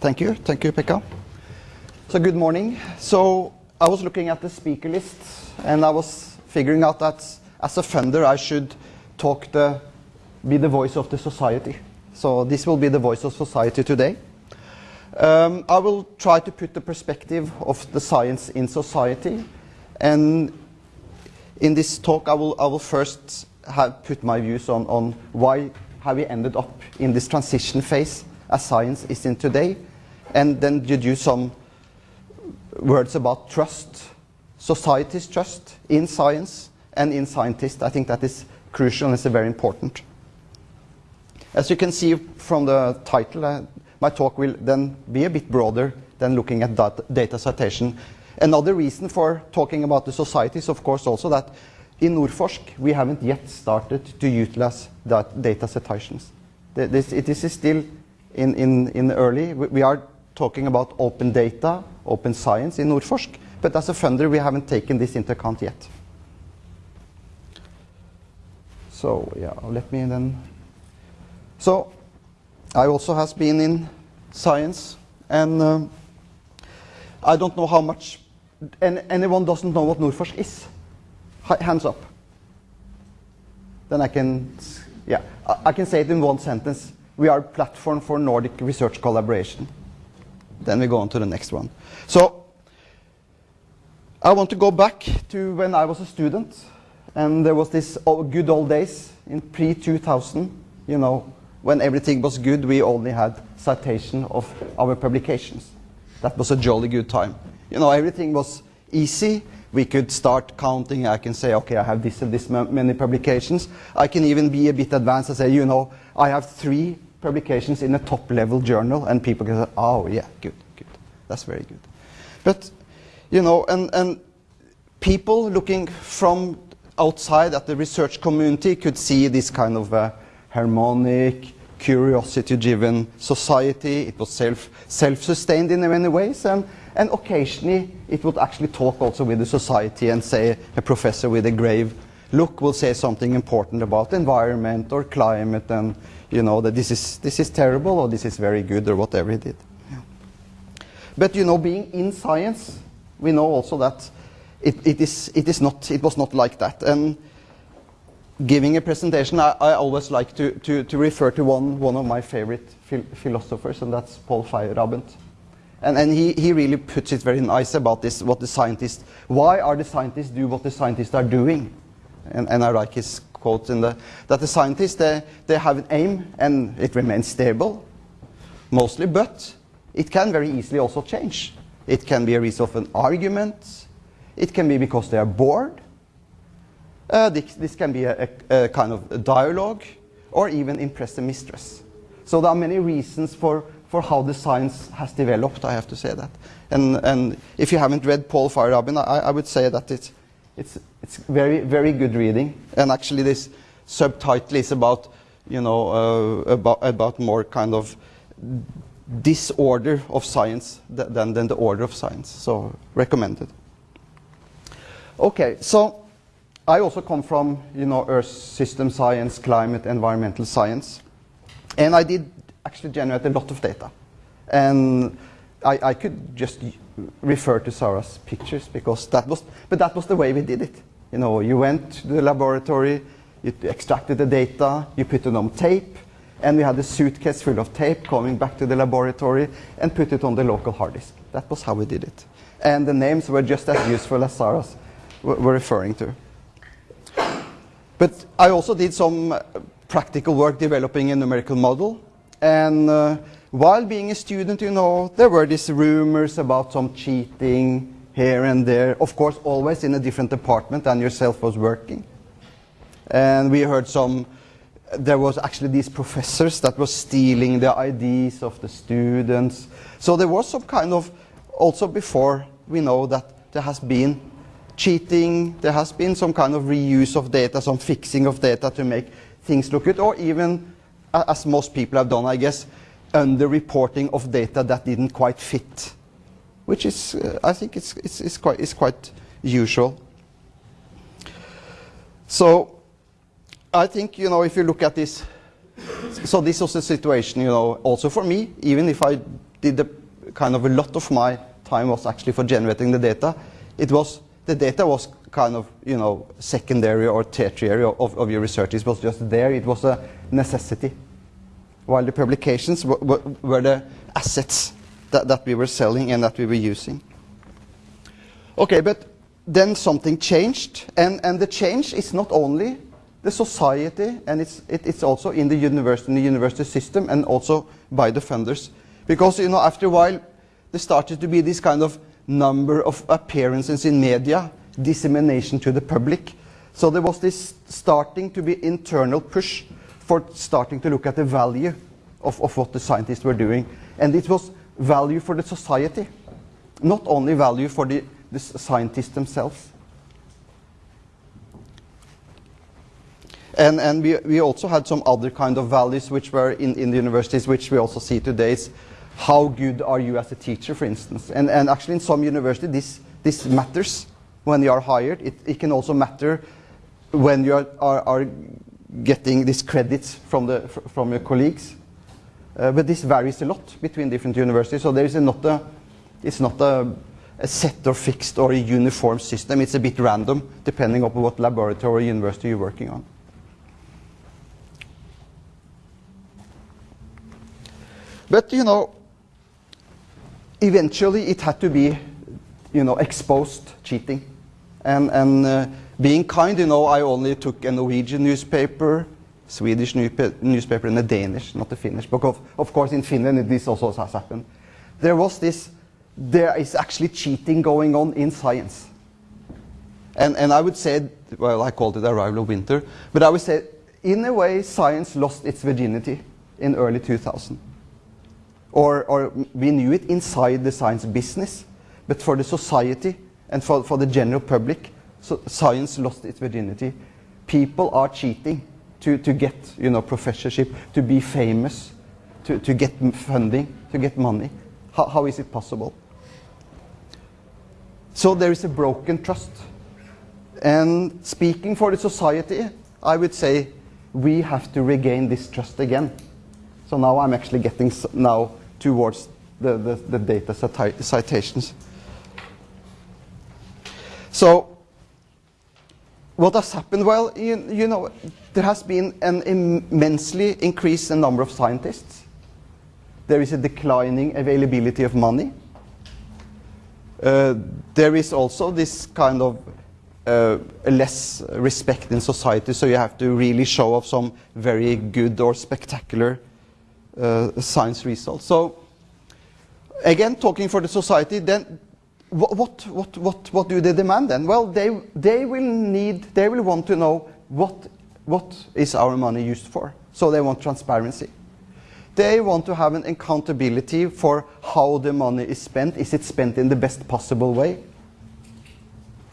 Thank you. Thank you, Pekka. So good morning. So I was looking at the speaker list and I was figuring out that as a funder I should talk the, be the voice of the society. So this will be the voice of society today. Um, I will try to put the perspective of the science in society and in this talk I will, I will first have put my views on, on why have we ended up in this transition phase as science is in today and then deduce some words about trust, society's trust in science and in scientists. I think that is crucial and it's very important. As you can see from the title, uh, my talk will then be a bit broader than looking at data, data citation. Another reason for talking about the society is of course also that in Nordforsk we haven't yet started to utilize that data citations. This, this is still in, in, in early, we are talking about open data, open science in Nordforsk, but as a funder we haven't taken this into account yet. So yeah, let me then. So I also has been in science, and um, I don't know how much. And anyone doesn't know what Nordforsk is? Hands up. Then I can, yeah, I can say it in one sentence. We are a platform for Nordic research collaboration. Then we go on to the next one. So I want to go back to when I was a student, and there was this good old days in pre-2000, you know, when everything was good, we only had citation of our publications. That was a jolly good time. You know, everything was easy. We could start counting. I can say, okay, I have this and this many publications. I can even be a bit advanced and say, you know, I have three publications in a top level journal and people can say, oh yeah, good, good. That's very good. But, you know, and, and people looking from outside at the research community could see this kind of uh, harmonic, curiosity-driven society. It was self, self-sustained in many ways and, and occasionally it would actually talk also with the society and say a professor with a grave look will say something important about environment or climate and you know, that this is, this is terrible or this is very good or whatever he did. Yeah. But, you know, being in science, we know also that it, it, is, it, is not, it was not like that. And giving a presentation, I, I always like to, to, to, refer to one, one of my favorite phil philosophers, and that's Paul Feyerabend. And, and he, he really puts it very nice about this, what the scientists, why are the scientists do what the scientists are doing? And, I like his quote in the, that the scientists, they, they have an aim and it remains stable, mostly, but it can very easily also change. It can be a result of an argument. It can be because they are bored. Uh, this, this, can be a, a, a kind of a dialogue or even impress the mistress. So there are many reasons for, for how the science has developed, I have to say that. And, and if you haven't read Paul Feyerabend, I, I would say that it's, it's, it's very, very good reading. And actually this subtitle is about, you know, uh, about, about more kind of disorder of science than, than the order of science. So recommended. Okay, so I also come from, you know, Earth system science, climate, environmental science. And I did actually generate a lot of data. And I, I could just refer to Sarah's pictures because that was, but that was the way we did it. You know, you went to the laboratory, you extracted the data, you put it on tape, and we had a suitcase full of tape coming back to the laboratory and put it on the local hard disk. That was how we did it. And the names were just as useful as Sarah's were referring to. But I also did some uh, practical work developing a numerical model. And uh, while being a student, you know, there were these rumors about some cheating here and there. Of course, always in a different department than yourself was working. And we heard some, there was actually these professors that were stealing the IDs of the students. So there was some kind of, also before we know that there has been cheating, there has been some kind of reuse of data, some fixing of data to make things look good, or even, as most people have done, I guess, under-reporting of data that didn't quite fit, which is, uh, I think, it's, it's, it's, quite, it's quite usual. So I think, you know, if you look at this, so this was the situation, you know, also for me, even if I did the kind of a lot of my time was actually for generating the data. It was the data was kind of you know secondary or tertiary of, of your research. It was just there. It was a necessity, while the publications were, were the assets that, that we were selling and that we were using. Okay, but then something changed, and, and the change is not only the society, and it's, it, it's also in the university, in the university system, and also by the funders. Because, you know, after a while, there started to be this kind of number of appearances in media, dissemination to the public. So there was this starting to be internal push for starting to look at the value of, of what the scientists were doing. And it was value for the society, not only value for the, the scientists themselves. And, and we, we also had some other kind of values which were in, in the universities, which we also see today. Is how good are you as a teacher, for instance? And, and actually, in some universities, this, this matters when you are hired. It, it can also matter when you are, are, are getting these credits from, the, from your colleagues. Uh, but this varies a lot between different universities, so there is a not a, it's not a, a, set or fixed or a uniform system. It's a bit random depending on what laboratory or university you're working on. But you know, eventually it had to be, you know, exposed cheating, and and uh, being kind. You know, I only took a Norwegian newspaper, Swedish newspaper, and a Danish, not a Finnish. Because of course in Finland this also has happened. There was this. There is actually cheating going on in science. And and I would say, well, I called it arrival of winter, but I would say, in a way, science lost its virginity in early 2000 or, or we knew it inside the science business, but for the society and for, for the general public, so science lost its virginity. People are cheating to, to get you know, professorship, to be famous, to, to get funding, to get money. How, how is it possible? So there is a broken trust. And speaking for the society, I would say we have to regain this trust again. So now I'm actually getting now towards the, the, the data citations. So what has happened? Well, you, you, know, there has been an immensely increase in number of scientists. There is a declining availability of money. Uh, there is also this kind of uh, less respect in society, so you have to really show off some very good or spectacular uh, science results. So again, talking for the society, then what, what, what, what, do they demand then? Well, they, they will need, they will want to know what, what is our money used for. So they want transparency. They want to have an accountability for how the money is spent. Is it spent in the best possible way?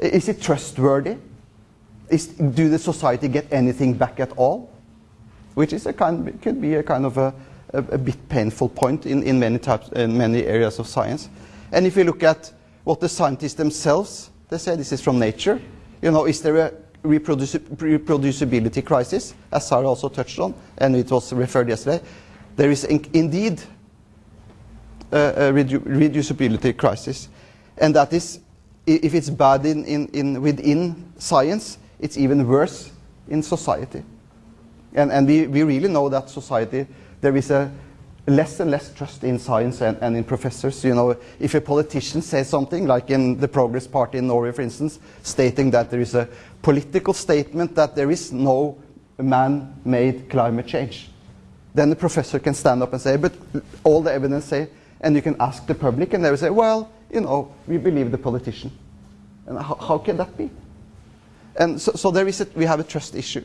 Is it trustworthy? Is, do the society get anything back at all? Which is a kind, could be a kind of a, a, a bit painful point in, in, many types, in many areas of science. And if you look at what the scientists themselves, they say this is from nature, you know, is there a reproduci reproducibility crisis, as Sarah also touched on, and it was referred yesterday. There is in indeed a, a redu reducibility crisis, and that is, if it's bad in, in, in within science, it's even worse in society. And, and we, we really know that society there is a less and less trust in science and, and, in professors. You know, if a politician says something, like in the Progress Party in Norway, for instance, stating that there is a political statement that there is no man-made climate change, then the professor can stand up and say, but all the evidence say, and you can ask the public, and they will say, well, you know, we believe the politician. And how, how can that be? And so, so there is a, we have a trust issue.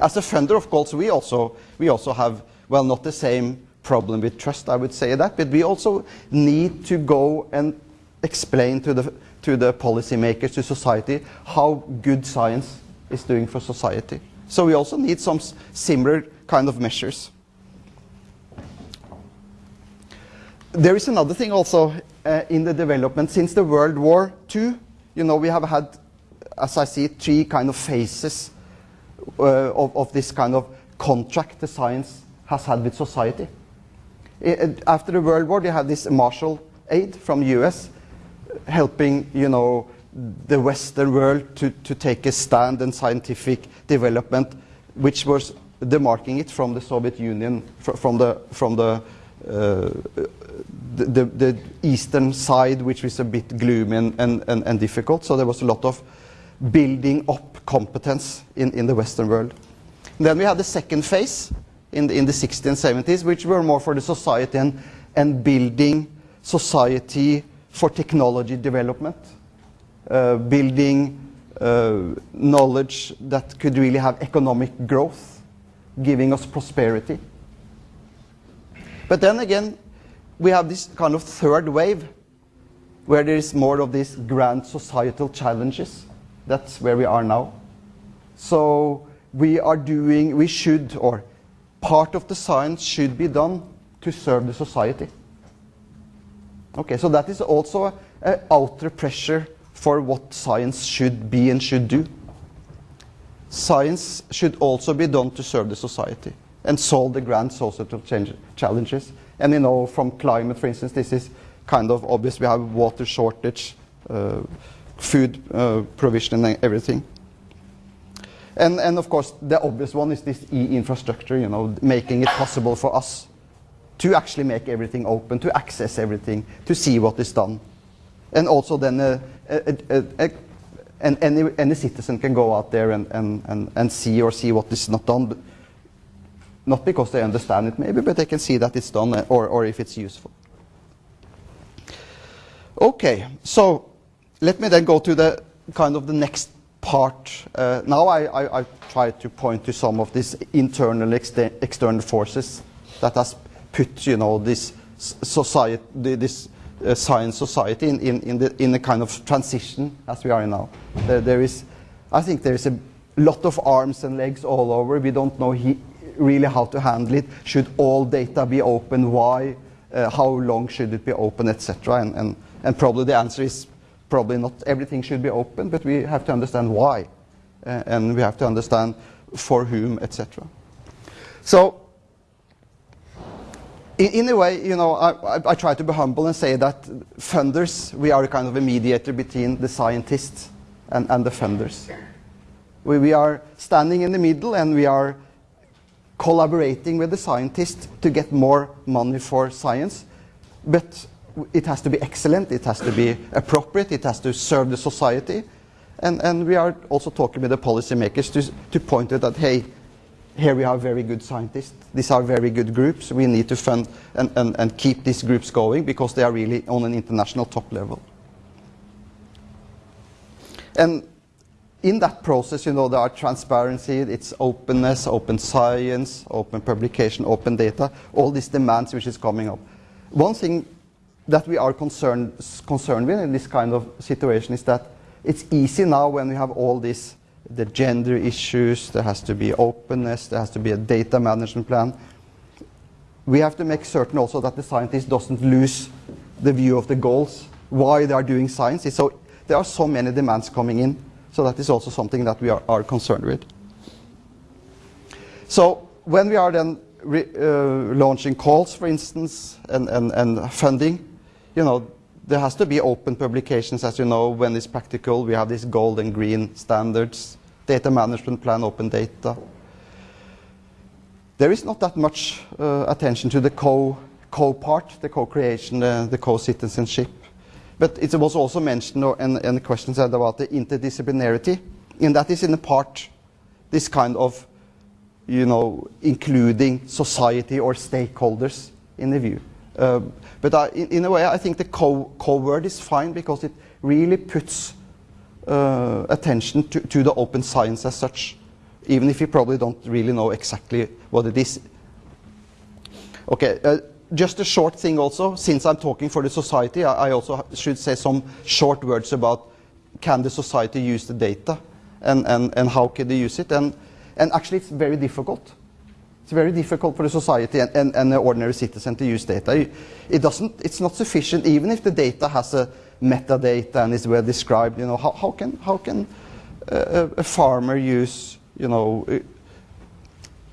As a funder, of course, we also, we also have well, not the same problem with trust, I would say that, but we also need to go and explain to the, to the policymakers, to society, how good science is doing for society. So we also need some similar kind of measures. There is another thing also uh, in the development. Since the World War II, you know, we have had, as I see, three kind of phases uh, of, of this kind of contract the science has had with society. after the World War, they had this Marshall aid from the U.S. helping, you know, the Western world to, to take a stand in scientific development, which was demarking it from the Soviet Union, from the from the, uh, the, the, the eastern side, which was a bit gloomy and, and, and, and, difficult. So there was a lot of building up competence in, in the Western world. And then we had the second phase in the, in the 60s and 70s, which were more for the society and, and building society for technology development, uh, building uh, knowledge that could really have economic growth, giving us prosperity. But then again, we have this kind of third wave where there is more of these grand societal challenges. That's where we are now. So we are doing, we should, or part of the science should be done to serve the society. Okay, so that is also an outer pressure for what science should be and should do. Science should also be done to serve the society and solve the grand societal challenges. And you know, from climate, for instance, this is kind of obvious. We have water shortage, uh, food uh, provision, and everything. And, and of course, the obvious one is this e-infrastructure, you know, making it possible for us to actually make everything open, to access everything, to see what is done. And also then uh, uh, uh, and any, any citizen can go out there and, and, and, and see or see what is not done. Not because they understand it maybe, but they can see that it's done or, or if it's useful. Okay, so let me then go to the kind of the next part. Uh, now I, I, I, try to point to some of these internal external forces that has put you know this society, this uh, science society in, in, in, the, in a kind of transition as we are now. There, there is, I think there is a lot of arms and legs all over. We don't know he, really how to handle it. Should all data be open? Why? Uh, how long should it be open, etc. And, and, and probably the answer is probably not everything should be open, but we have to understand why. Uh, and we have to understand for whom, etc. So in, in, a way, you know, I, I, I, try to be humble and say that funders, we are kind of a mediator between the scientists and, and the funders. We, we are standing in the middle and we are collaborating with the scientists to get more money for science. But it has to be excellent, it has to be appropriate, it has to serve the society. And, and we are also talking with the policymakers to, to point out that, hey, here we have very good scientists. These are very good groups. We need to fund and, and, and keep these groups going because they are really on an international top level. And in that process, you know, there are transparency, it's openness, open science, open publication, open data, all these demands which is coming up. One thing that we are concerned, concerned with in this kind of situation is that it's easy now when we have all this the gender issues, there has to be openness, there has to be a data management plan. We have to make certain also that the scientist doesn't lose the view of the goals, why they are doing science. So there are so many demands coming in, so that is also something that we are, are concerned with. So when we are then re, uh, launching calls, for instance, and, and, and funding, you know, there has to be open publications, as you know, when it's practical. We have these gold and green standards, data management plan, open data. There is not that much uh, attention to the co, co part, the co-creation, uh, the co-citizenship. But it was also mentioned in, in the questions about the interdisciplinarity, and that is in a part this kind of, you know, including society or stakeholders in the view. Uh, but I, in, in, a way, I think the co, co word is fine because it really puts uh, attention to, to, the open science as such, even if you probably don't really know exactly what it is. Okay, uh, just a short thing also, since I'm talking for the society, I, I, also should say some short words about can the society use the data and, and, and how can they use it. And, and actually, it's very difficult it's very difficult for the society and, and, the ordinary citizen to use data. It doesn't, it's not sufficient, even if the data has a metadata and is well described. You know, how, how can, how can a, a farmer use, you know, uh,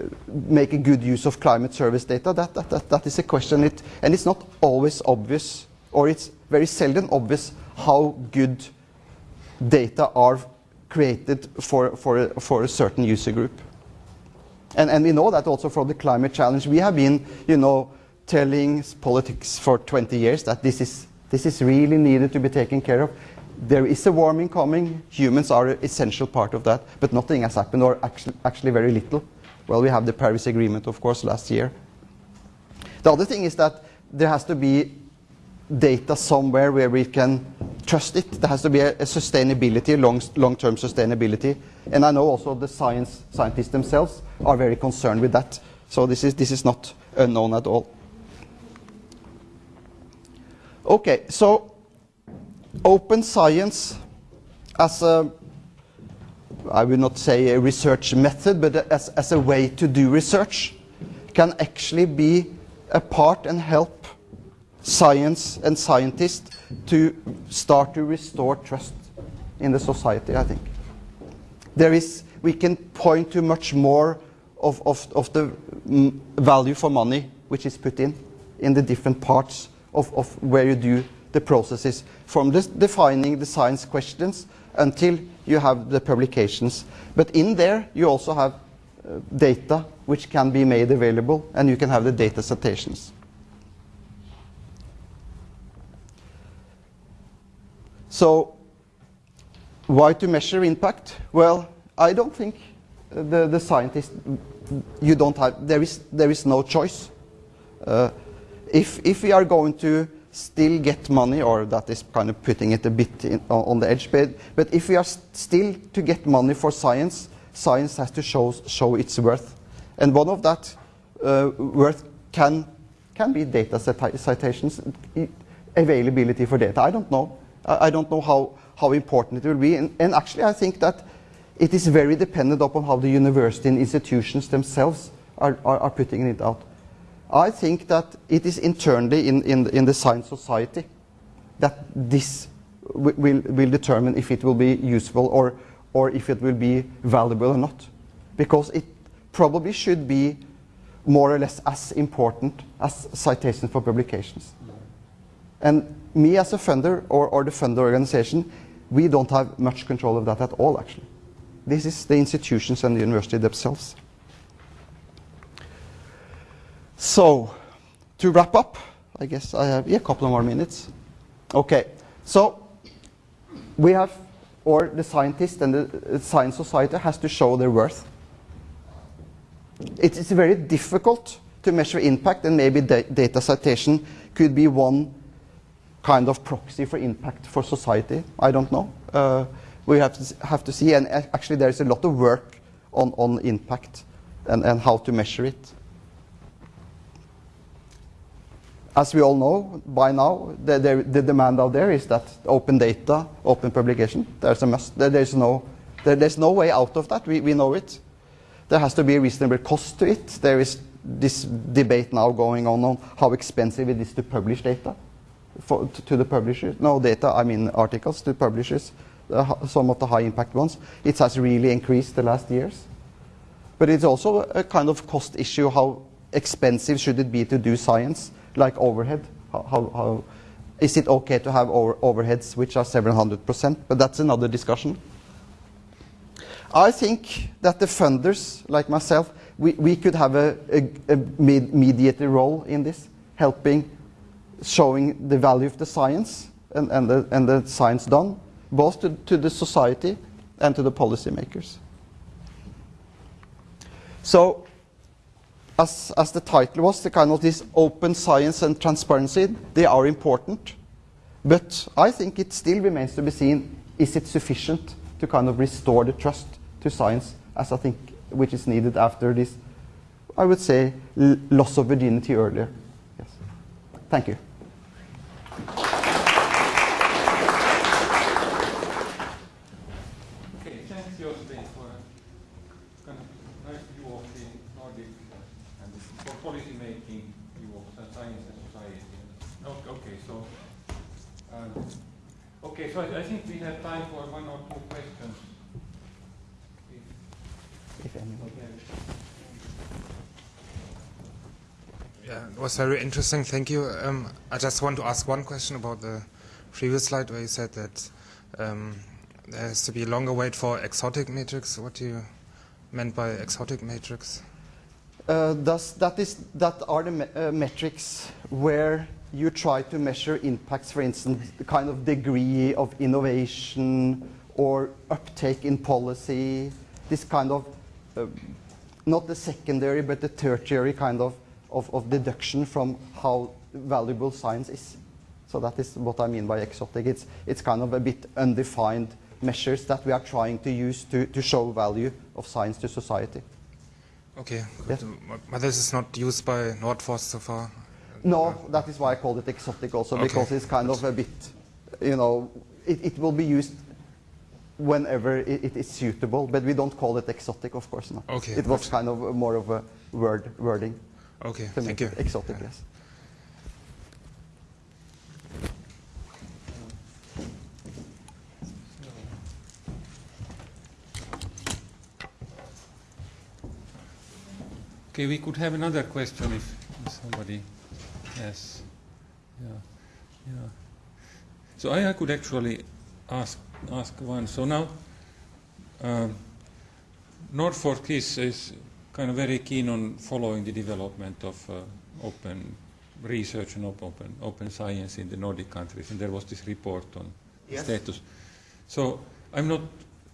uh, make a good use of climate service data? That, that, that, that is a question, it, and it's not always obvious, or it's very seldom obvious how good data are created for, for, for a certain user group. And, and we know that also from the climate challenge. We have been, you know, telling politics for 20 years that this is, this is really needed to be taken care of. There is a warming coming. Humans are an essential part of that, but nothing has happened, or actually, actually very little. Well, we have the Paris Agreement, of course, last year. The other thing is that there has to be data somewhere where we can trust it. There has to be a, a sustainability, long, long-term sustainability. And I know also the science scientists themselves are very concerned with that. So this is, this is not unknown at all. Okay, so open science as a, I will not say a research method, but as, as a way to do research can actually be a part and help science and scientists to start to restore trust in the society, I think. There is, we can point to much more of, of, of the value for money which is put in, in the different parts of, of where you do the processes, from this defining the science questions until you have the publications. But in there, you also have uh, data which can be made available, and you can have the data citations. So, why to measure impact? Well, I don't think the, the scientist, you don't have, there is, there is no choice. Uh, if, if we are going to still get money, or that is kind of putting it a bit in, on the edge, but, but if we are st still to get money for science, science has to show, show its worth. And one of that uh, worth can, can be data citations, availability for data. I don't know. I, I don't know how, how important it will be. And, and actually, I think that it is very dependent upon how the university and institutions themselves are, are, are putting it out. I think that it is internally in, in, in the science society that this will, will determine if it will be useful or, or if it will be valuable or not. Because it probably should be more or less as important as citations for publications. And me as a funder or, or the funder organization, we don't have much control of that at all, actually. This is the institutions and the university themselves. So, to wrap up, I guess I have yeah, a couple more minutes. Okay, so we have, or the scientist and the science society has to show their worth. It is very difficult to measure impact, and maybe da data citation could be one kind of proxy for impact for society. I don't know. Uh, we have to, have to see, and actually there is a lot of work on, on impact and, and how to measure it. as we all know by now, the, the, the, demand out there is that open data, open publication, there's a must. There, there's, no, there, there's no way out of that. We, we know it. There has to be a reasonable cost to it. There is this debate now going on on how expensive it is to publish data for, to, the publishers. No data, I mean articles to publishers, uh, some of the high impact ones. It has really increased the last years. But it's also a kind of cost issue. How expensive should it be to do science? like overhead? How, how, how, is it okay to have over, overheads which are 700%? But that's another discussion. I think that the funders, like myself, we, we could have a, a, a role in this, helping, showing the value of the science and, and, the, and the science done, both to, to the society and to the policymakers. So as, as the title was, the kind of this open science and transparency, they are important. But I think it still remains to be seen, is it sufficient to kind of restore the trust to science, as I think, which is needed after this, I would say, loss of virginity earlier. Thank you. Okay, so I, I, think we have time for one or two questions. If, if anyone. Okay. Very interesting. Thank you. Um, I just want to ask one question about the previous slide where you said that um, there has to be a longer wait for exotic matrix. What do you meant by exotic matrix? Uh, that, is, that are the me- uh, metrics where you try to measure impacts, for instance, the kind of degree of innovation or uptake in policy, this kind of, uh, not the secondary, but the tertiary kind of, of, of deduction from how valuable science is. So that is what I mean by exotic. It's, it's kind of a bit undefined measures that we are trying to use to, to show value of science to society. Okay, Yes. But this is not used by Nordforsk so far. No, that is why I called it exotic also, Okay. because it's kind of a bit, you know, it, it will be used whenever it, it is suitable, but we don't call it exotic, of course not. Okay, It was kind of more of a word wording Okay, to thank make you. it exotic, Yeah. yes. Okay, we could have another question if if somebody has. Yeah, yeah. So I, I could actually ask ask one. So now, um, Nordforsk is, is kind of very keen on following the development of uh, open research and op- open open science in the Nordic countries, and there was this report on Yes. status. So I'm not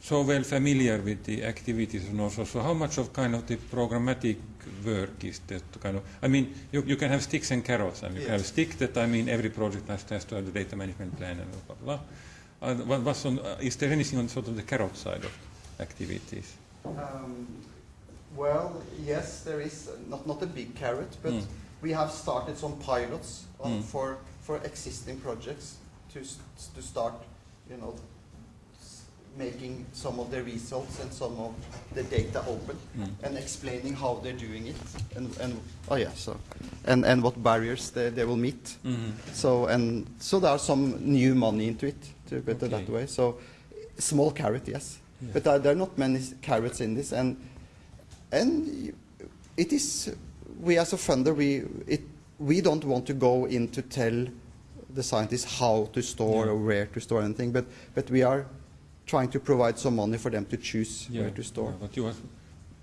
so well familiar with the activities of Nordforsk. So how much of kind of the programmatic work is that kind of? I mean, you, you can have sticks and carrots. I mean, you can have a stick that I mean every project has, has to have the data management plan and blah blah. blah. Uh, what, what's on, uh, is there anything on sort of the carrot side of activities? Um, well, yes, there is uh, not, not a big carrot, but Mm. we have started some pilots on, Mm. for, for existing projects to, to start, you know, making some of the results and some of the data open Mm. and explaining how they're doing it and, and oh yeah so and, and what barriers they, they will meet Mm-hmm. so and so there are some new money into it to put it that way so small carrot yes Yeah. but uh, there are not many carrots in this and and it is we as a funder we it we don't want to go in to tell the scientists how to store Yeah. or where to store anything but but we are trying to provide some money for them to choose where to store yeah, but you have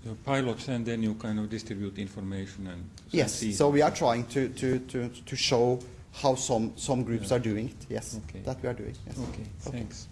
your pilots and then you kind of distribute information and yes so we are trying to to to, to show how some some groups Yeah. are doing it yes Okay. that we are doing yes. Okay, thanks.